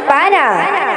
Pana.